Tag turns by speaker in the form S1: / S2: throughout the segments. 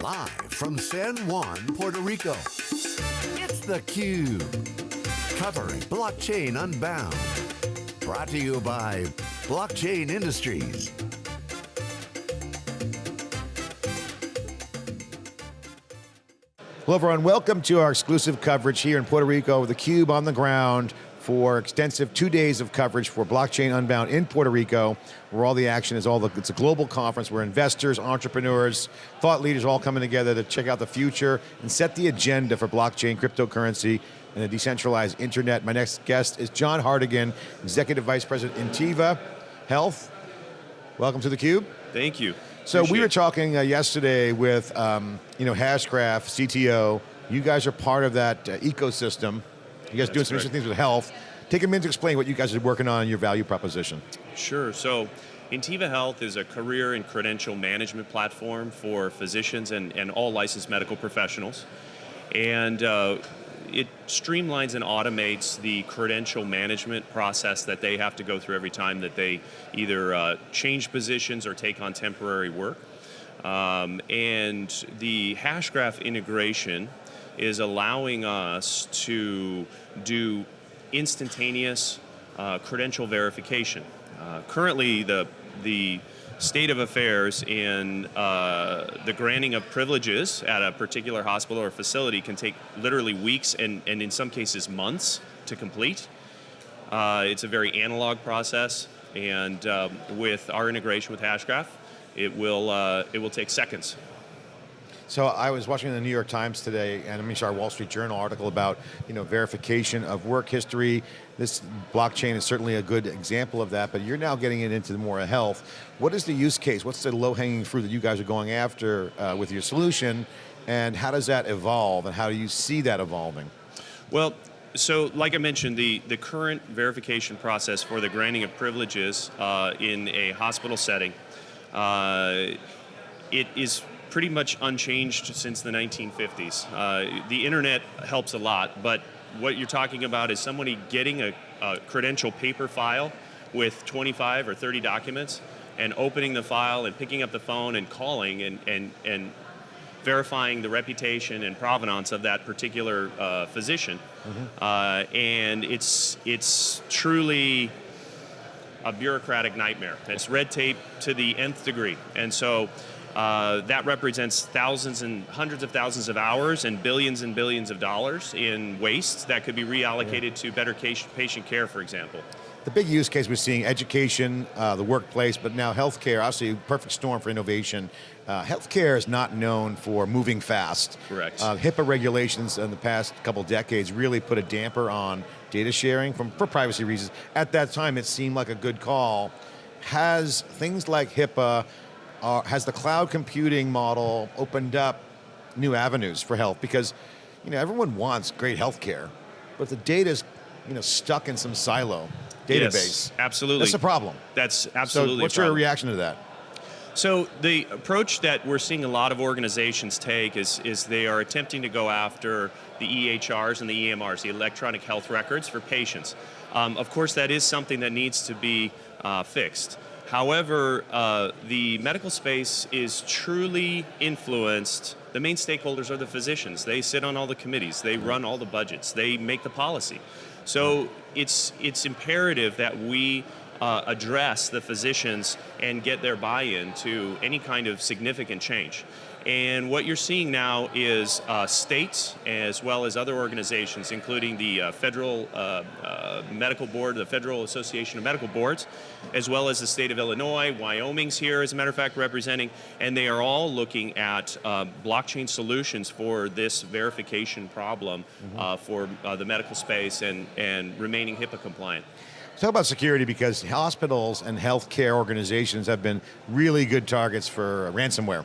S1: Live from San Juan, Puerto Rico, it's theCUBE. Covering Blockchain Unbound. Brought to you by Blockchain Industries.
S2: Hello everyone, welcome to our exclusive coverage here in Puerto Rico with theCUBE on the ground for extensive two days of coverage for Blockchain Unbound in Puerto Rico, where all the action is all the, it's a global conference where investors, entrepreneurs, thought leaders all coming together to check out the future and set the agenda for blockchain, cryptocurrency, and the decentralized internet. My next guest is John Hartigan, Executive Vice President Intiva Health. Welcome to theCUBE.
S3: Thank you.
S2: So
S3: Appreciate
S2: we were talking uh, yesterday with um, you know, Hashgraph, CTO, you guys are part of that uh, ecosystem. You guys doing some
S3: That's
S2: interesting things with health. Take a minute to explain what you guys are working on in your value proposition.
S3: Sure, so Intiva Health is a career and credential management platform for physicians and, and all licensed medical professionals. And uh, it streamlines and automates the credential management process that they have to go through every time that they either uh, change positions or take on temporary work. Um, and the Hashgraph integration is allowing us to do instantaneous uh, credential verification. Uh, currently, the, the state of affairs in uh, the granting of privileges at a particular hospital or facility can take literally weeks and, and in some cases months to complete. Uh, it's a very analog process, and um, with our integration with Hashgraph, it will, uh, it will take seconds.
S2: So I was watching the New York Times today, and I mean, our Wall Street Journal article about you know verification of work history. This blockchain is certainly a good example of that, but you're now getting it into more health. What is the use case? What's the low-hanging fruit that you guys are going after uh, with your solution, and how does that evolve, and how do you see that evolving?
S3: Well, so like I mentioned, the, the current verification process for the granting of privileges uh, in a hospital setting, uh, it is pretty much unchanged since the 1950s. Uh, the internet helps a lot, but what you're talking about is somebody getting a, a credential paper file with 25 or 30 documents and opening the file and picking up the phone and calling and, and, and verifying the reputation and provenance of that particular uh, physician. Uh, and it's, it's truly a bureaucratic nightmare. It's red tape to the nth degree. And so uh, that represents thousands and hundreds of thousands of hours and billions and billions of dollars in waste that could be reallocated to better ca- patient care, for example.
S2: The big use case we're seeing, education, uh, the workplace, but now healthcare, obviously perfect storm for innovation. Uh, healthcare is not known for moving fast.
S3: Correct.
S2: Uh, HIPAA regulations in the past couple decades really put a damper on data sharing from, for privacy reasons. At that time, it seemed like a good call. Has things like HIPAA, uh, has the cloud computing model opened up new avenues for health? Because you know, everyone wants great healthcare, but the data's you know, stuck in some silo database.
S3: Yes, absolutely.
S2: That's a problem.
S3: That's absolutely.
S2: So what's your reaction to that?
S3: So the approach that we're seeing a lot of organizations take is, is they are attempting to go after the EHRs and the EMRs, the electronic health records for patients. Um, of course, that is something that needs to be uh, fixed. However, uh, the medical space is truly influenced. The main stakeholders are the physicians. They sit on all the committees. They run all the budgets. They make the policy. So it's, it's imperative that we uh, address the physicians and get their buy-in to any kind of significant change. And what you're seeing now is uh, states as well as other organizations, including the uh, Federal uh, uh, Medical Board, the Federal Association of Medical Boards, as well as the state of Illinois, Wyoming's here, as a matter of fact, representing, and they are all looking at uh, blockchain solutions for this verification problem uh, for uh, the medical space and, and remaining HIPAA compliant.
S2: Talk about security because hospitals and healthcare organizations have been really good targets for ransomware.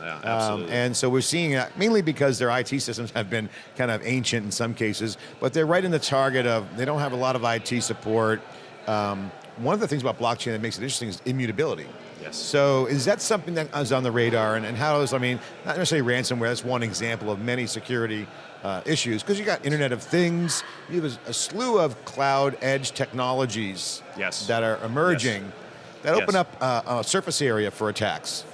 S3: Yeah,
S2: Um,
S3: absolutely.
S2: and so we're seeing that mainly because their IT systems have been kind of ancient in some cases, but they're right in the target of, they don't have a lot of IT support. Um, one of the things about blockchain that makes it interesting is immutability.
S3: Yes.
S2: So is that something that is on the radar and, and how is, I mean, not necessarily ransomware, that's one example of many security uh, issues, because you got Internet of Things, you have a, a slew of cloud edge technologies
S3: Yes.
S2: that are emerging that open up uh, a surface area for attacks.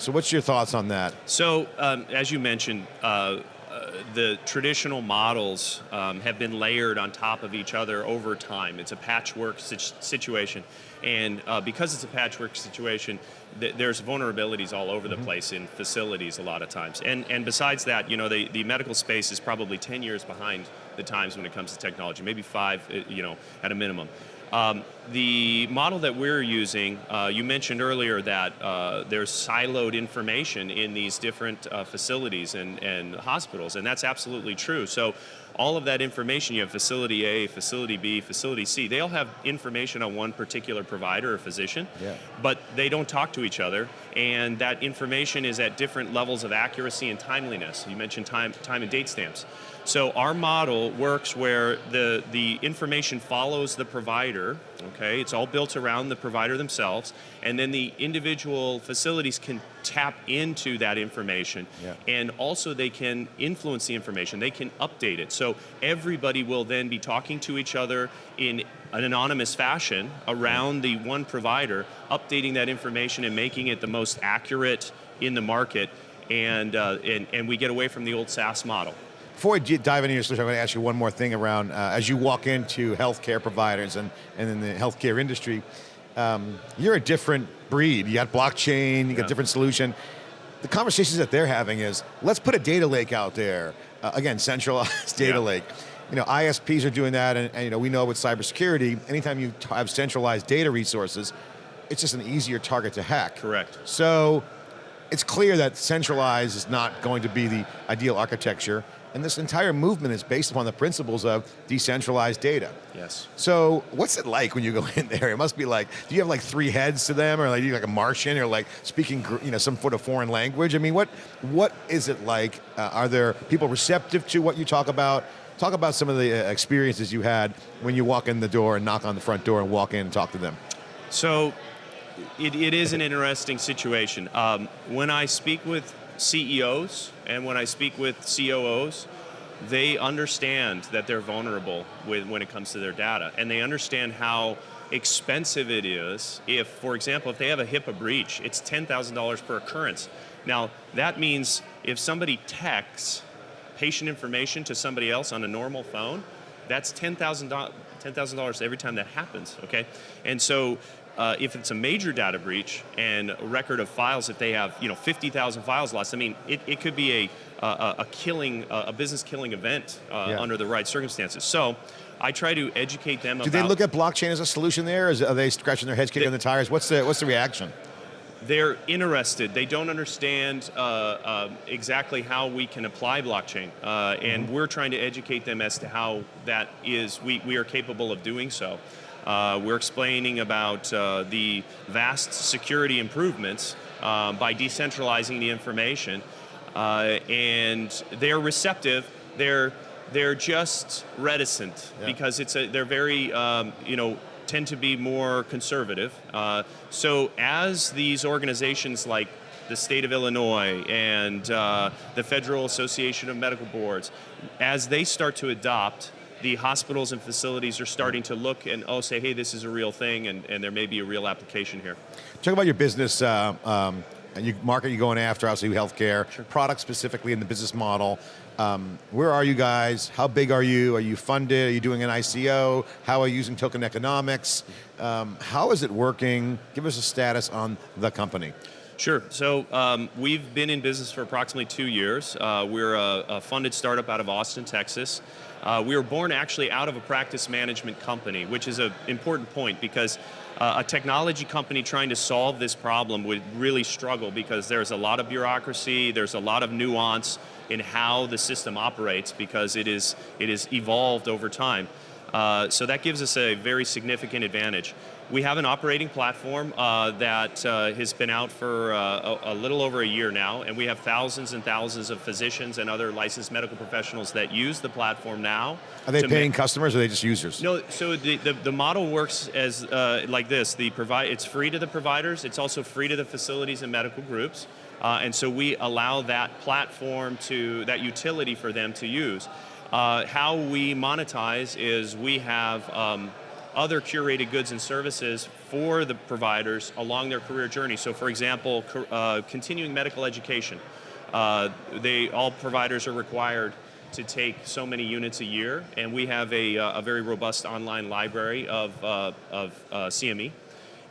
S2: So what's your thoughts on that?
S3: So, um, as you mentioned, uh, uh, the traditional models um, have been layered on top of each other over time. It's a patchwork situation. And uh, because it's a patchwork situation, th there's vulnerabilities all over the mm -hmm. place in facilities a lot of times. And, and besides that, you know, the, the medical space is probably 10 years behind the times when it comes to technology, maybe five, uh, you know, at a minimum. Um, the model that we're using, uh, you mentioned earlier that uh, there's siloed information in these different uh, facilities and, and hospitals, and that's absolutely true. So all of that information, you have facility A, facility B, facility C, they all have information on one particular provider or physician, yeah. but they don't talk to each other, and that information is at different levels of accuracy and timeliness. You mentioned time, time and date stamps. So our model works where the, the information follows the provider, okay? It's all built around the provider themselves, and then the individual facilities can tap into that information, yeah. and also they can influence the information, they can update it. So everybody will then be talking to each other in an anonymous fashion around the one provider, updating that information and making it the most accurate in the market, and, uh, and, and we get away from the old SaaS model.
S2: Before we dive into your solution, I'm going to ask you one more thing around, uh, as you walk into healthcare providers and, and in the healthcare industry, um, you're a different breed. You got blockchain, you got yeah. different solution. The conversations that they're having is, let's put a data lake out there. Uh, again, centralized data yeah. lake. You know, ISPs are doing that, and, and you know, we know with cybersecurity, anytime you have centralized data resources, it's just an easier target to hack.
S3: Correct.
S2: So, it's clear that centralized is not going to be the ideal architecture. And this entire movement is based upon the principles of decentralized data.
S3: Yes.
S2: So what's it like when you go in there? It must be like, do you have like three heads to them or like you like a Martian or like speaking you know, some sort of foreign language? I mean, what, what is it like? Uh, are there people receptive to what you talk about? Talk about some of the uh, experiences you had when you walk in the door and knock on the front door and walk in and talk to them.
S3: So it, it is an interesting situation. Um, when I speak with CEOs and when I speak with COOs, they understand that they're vulnerable with, when it comes to their data, and they understand how expensive it is if, for example, if they have a HIPAA breach, it's $10,000 per occurrence. Now, that means if somebody texts patient information to somebody else on a normal phone, that's $10,000 $10,000 every time that happens, okay? And so uh, if it's a major data breach and a record of files, if they have you know 50,000 files lost, I mean, it, it could be a, a, a killing, a business killing event uh, yeah. under the right circumstances. So I try to educate them
S2: Do they look at blockchain as a solution there? Is, are they scratching their heads, kicking they, the tires? What's the, what's the reaction?
S3: They're interested. They don't understand uh, uh, exactly how we can apply blockchain. Uh, and mm -hmm. we're trying to educate them as to how that is, we, we are capable of doing so. Uh, we're explaining about uh, the vast security improvements uh, by decentralizing the information. Uh, and they're receptive. They're they're just reticent yeah. because it's a they're very um, you know tend to be more conservative. Uh, so as these organizations like the state of Illinois and uh, the Federal Association of Medical Boards, as they start to adopt the hospitals and facilities are starting to look and oh say, hey, this is a real thing and, and there may be a real application here.
S2: Talk about your business uh, um, and you market you're going after, obviously healthcare, sure. product specifically in the business model. Um, where are you guys? How big are you? Are you funded? Are you doing an ICO? How are you using token economics? Um, how is it working? Give us a status on the company.
S3: Sure. So um, we've been in business for approximately two years. Uh, we're a, a, funded startup out of Austin, Texas. Uh, we were born actually out of a practice management company, which is an important point because uh, a technology company trying to solve this problem would really struggle because there's a lot of bureaucracy, there's a lot of nuance in how the system operates because it is, it is evolved over time. Uh, so that gives us a very significant advantage. We have an operating platform uh, that uh, has been out for uh, a, a, little over a year now, and we have thousands and thousands of physicians and other licensed medical professionals that use the platform now.
S2: Are they paying customers or are they just users?
S3: No, so the, the, the model works as uh, like this. The provide, it's free to the providers, it's also free to the facilities and medical groups. Uh, and so we allow that platform to, that utility for them to use. Uh, how we monetize is we have um, other curated goods and services for the providers along their career journey. So for example, uh, continuing medical education. Uh, they, all providers are required to take so many units a year, and we have a, uh, a very robust online library of, uh, of uh, CME.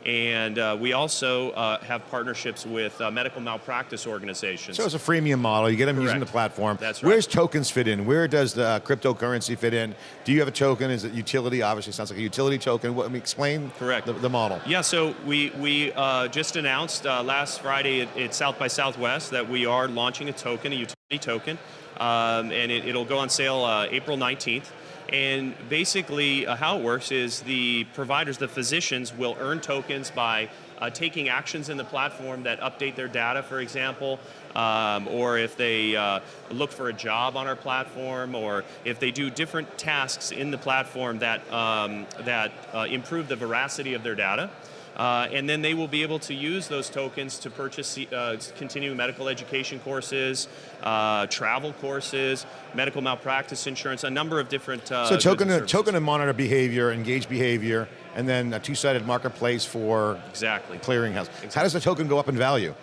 S3: And uh, we also uh, have partnerships with uh, medical malpractice organizations.
S2: So it's a freemium model. You get them
S3: Correct.
S2: using the platform.
S3: That's right.
S2: Where's tokens fit in? Where does the uh, cryptocurrency fit in? Do you have a token? Is it utility? Obviously, sounds like a utility token. What, I mean, explain
S3: Correct.
S2: The, the model.
S3: Yeah, so we, we uh, just announced uh, last Friday at, at, South by Southwest that we are launching a token, a utility token, um, and it, will go on sale uh, April 19th. And basically uh, how it works is the providers, the physicians, will earn tokens by uh, taking actions in the platform that update their data, for example, um, or if they uh, look for a job on our platform, or if they do different tasks in the platform that, um, that uh, improve the veracity of their data. Uh, and then they will be able to use those tokens to purchase uh, continuing medical education courses, uh, travel courses, medical malpractice insurance, a number of different. Uh,
S2: so token to, token to monitor behavior, engage behavior, and then a two-sided marketplace for
S3: exactly
S2: clearinghouse.
S3: Exactly.
S2: How does the token go up in value?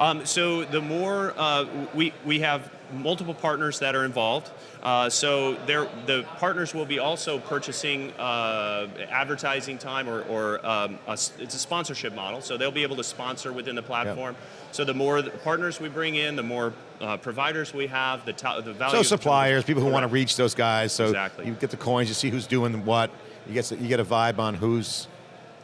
S3: Um, so the more uh, we we have multiple partners that are involved. Uh, so the partners will be also purchasing uh, advertising time or, or um, a, it's a sponsorship model. So they'll be able to sponsor within the platform. Yep. So the more the partners we bring in, the more uh, providers we have, the, the value.
S2: So suppliers, people who want to reach those guys. So
S3: exactly.
S2: you get the coins, you see who's doing what. You get you get a vibe on who's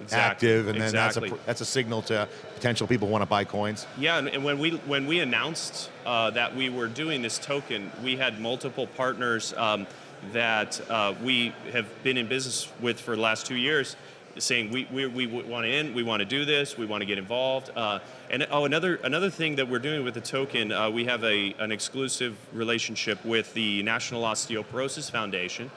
S2: exactly. active, and then
S3: exactly.
S2: that's a that's a signal to potential people want to buy coins.
S3: Yeah, and, when we when we announced uh, that we were doing this token, we had multiple partners um, that uh, we have been in business with for the last two years, saying we we, we want to in, we want to do this, we want to get involved. Uh, and oh, another another thing that we're doing with the token, uh, we have a an exclusive relationship with the National Osteoporosis Foundation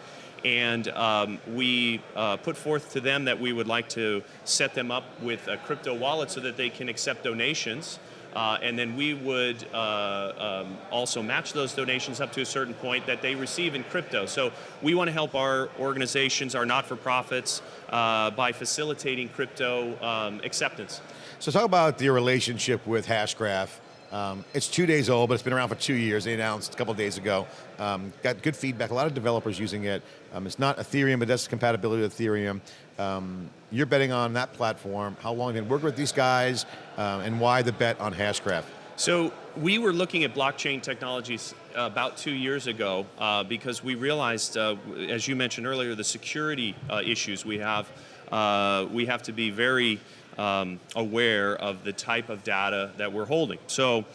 S3: and um, we uh, put forth to them that we would like to set them up with a crypto wallet so that they can accept donations. Uh, and then we would uh, um, also match those donations up to a certain point that they receive in crypto. So we want to help our organizations, our not-for-profits, uh, by facilitating crypto um, acceptance.
S2: So talk about your relationship with Hashgraph. Um, it's two days old, but it's been around for two years. They announced a couple days ago. Um, got good feedback. A lot of developers using it. Um, it's not Ethereum, but that's compatibility with Ethereum. Um, you're betting on that platform. How long have you been working with these guys, uh, and why the bet on Hashgraph?
S3: So we were looking at blockchain technologies about two years ago uh, because we realized, uh, as you mentioned earlier, the security uh, issues we have. Uh, we have to be very um, aware of the type of data that we're holding. So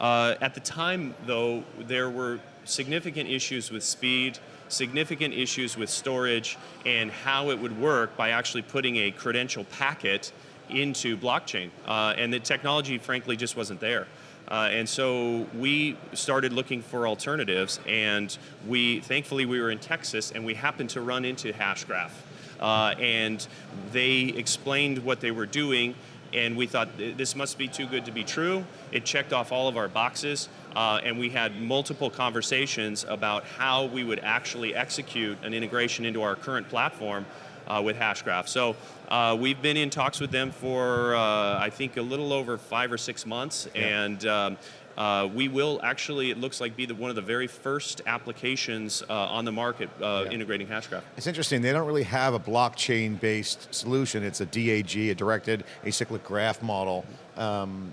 S3: uh, at the time, though, there were significant issues with speed, significant issues with storage, and how it would work by actually putting a credential packet into blockchain. Uh, and the technology, frankly, just wasn't there. Uh, and so we started looking for alternatives, and we, thankfully, we were in Texas, and we happened to run into Hashgraph. Uh, and they explained what they were doing and we thought this must be too good to be true. It checked off all of our boxes, uh, and we had multiple conversations about how we would actually execute an integration into our current platform uh, with Hashgraph. So uh, we've been in talks with them for, uh, I think, a little over five or six months, yeah. and um, uh, we will actually, it looks like, be the, one of the very first applications uh, on the market uh, yeah. integrating Hashgraph.
S2: It's interesting, they don't really have a blockchain-based solution. It's a DAG, a directed acyclic graph model. Um,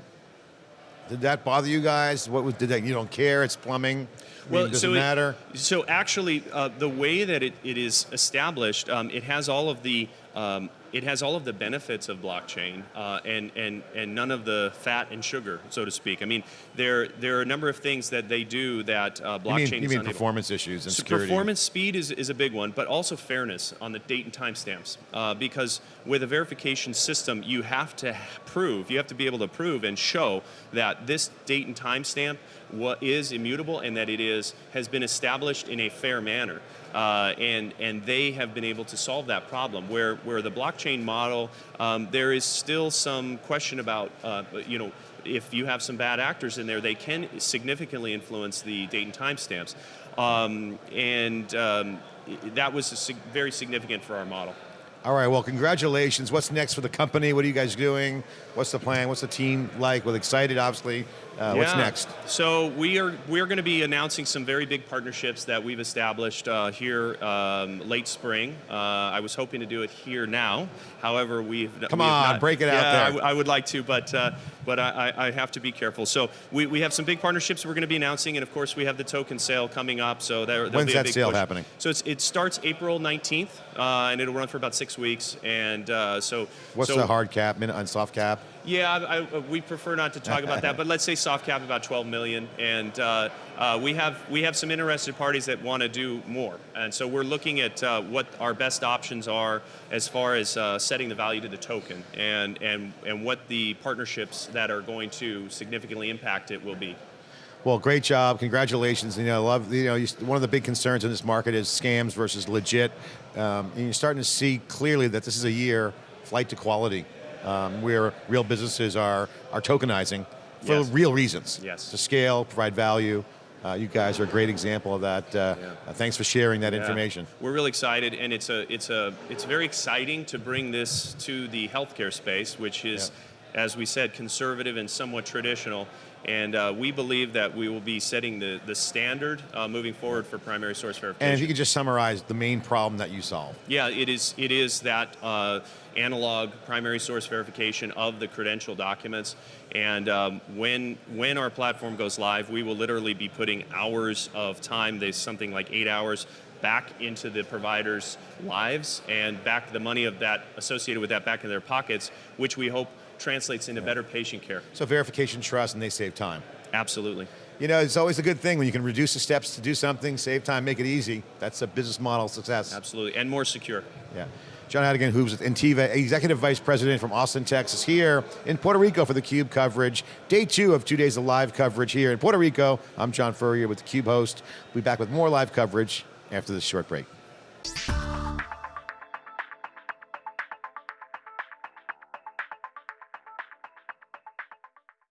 S2: did that bother you guys? What was, did that, you don't care, it's plumbing? I well, mean, does so it matter?
S3: It, so actually, uh, the way that it, it is established, um, it has all of the um, it has all of the benefits of blockchain uh, and, and, and none of the fat and sugar, so to speak. I mean, there, there are a number of things that they do that uh, blockchain
S2: you mean, you mean performance issues and
S3: so
S2: security?
S3: Performance speed is, is a big one, but also fairness on the date and timestamps. Uh, because with a verification system, you have to prove, you have to be able to prove and show that this date and timestamp what is immutable and that it is has been established in a fair manner. Uh, and, and they have been able to solve that problem. Where, where the blockchain model, um, there is still some question about, uh, you know, if you have some bad actors in there, they can significantly influence the date and timestamps. Um, and um, that was very significant for our model.
S2: All right, well, congratulations. What's next for the company? What are you guys doing? What's the plan? What's the team like? Well, excited, obviously. Uh, What's next?
S3: So we are we are going to be announcing some very big partnerships that we've established uh, here um, late spring. Uh, I was hoping to do it here now. However, we've
S2: Come
S3: we
S2: on,
S3: not-
S2: break it out
S3: yeah,
S2: there.
S3: I I would like to, but uh, but I, I I have to be careful. So we, we have some big partnerships we're going to be announcing, and of course we have the token sale coming up. So there,
S2: When's
S3: be a
S2: that sale
S3: push.
S2: happening?
S3: So it's, it starts April 19th, uh, and it'll run for about six weeks. And uh, so
S2: What's
S3: so,
S2: the hard cap, minute on soft cap?
S3: yeah, I, I, we prefer not to talk about that, but let's say soft cap about 12 million, and uh, uh, we have we have some interested parties that want to do more, and so we're looking at uh, what our best options are as far as uh, setting the value to the token, and and and what the partnerships that are going to significantly impact it will be.
S2: Well, great job. Congratulations. You know, I love, you know, you, one of the big concerns in this market is scams versus legit. Um, and you're starting to see clearly that this is a year flight to quality um, where real businesses are, are tokenizing for
S3: Yes.
S2: real reasons.
S3: Yes.
S2: To scale, provide value. Uh, you guys are a great example of that. Uh,
S3: Yeah.
S2: uh, thanks for sharing that
S3: Yeah.
S2: information.
S3: We're really excited, and it's a it's a it's very exciting to bring this to the healthcare space, which is, as we said, conservative and somewhat traditional. And uh, we believe that we will be setting the the standard uh, moving forward for primary source verification.
S2: And if you could just summarize the main problem that you solve.
S3: Yeah, it is. It is that uh, analog primary source verification of the credential documents. And um, when when our platform goes live, we will literally be putting hours of time. There's something like eight hours back into the providers' lives and back the money of that associated with that back in their pockets, which we hope translates into better patient care.
S2: So verification, trust, and they save time.
S3: Absolutely.
S2: You know, it's always a good thing when you can reduce the steps to do something, save time, make it easy. That's a business model success.
S3: Absolutely. And more secure.
S2: Yeah. John Hartigan, who's with Intiva, Executive Vice President from Austin, Texas, here in Puerto Rico for the Cube coverage. Day two of two days of live coverage here in Puerto Rico. I'm John Furrier with the Cube host. We'll be back with more live coverage after this short break.